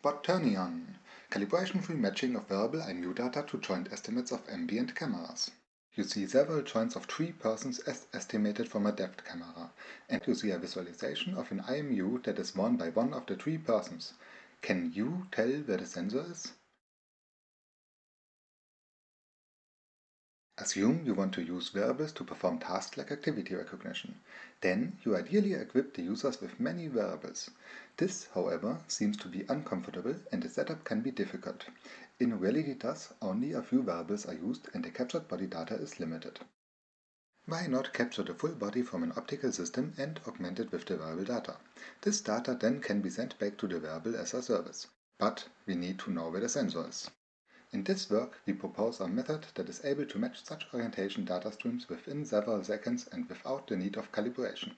Quaternion calibration-free matching of wearable IMU data to joint estimates of ambient cameras. You see several joints of three persons as estimated from a depth camera, and you see a visualization of an IMU that is worn by one of the three persons. Can you tell where the sensor is? Assume you want to use wearables to perform tasks like activity recognition. Then you ideally equip the users with many wearables. This, however, seems to be uncomfortable and the setup can be difficult. In reality thus, only a few wearables are used and the captured body data is limited. Why not capture the full body from an optical system and augment it with the wearable data? This data then can be sent back to the wearable as a service. But we need to know where the sensor is. In this work, we propose a method that is able to match such orientation data streams within several seconds and without the need of calibration.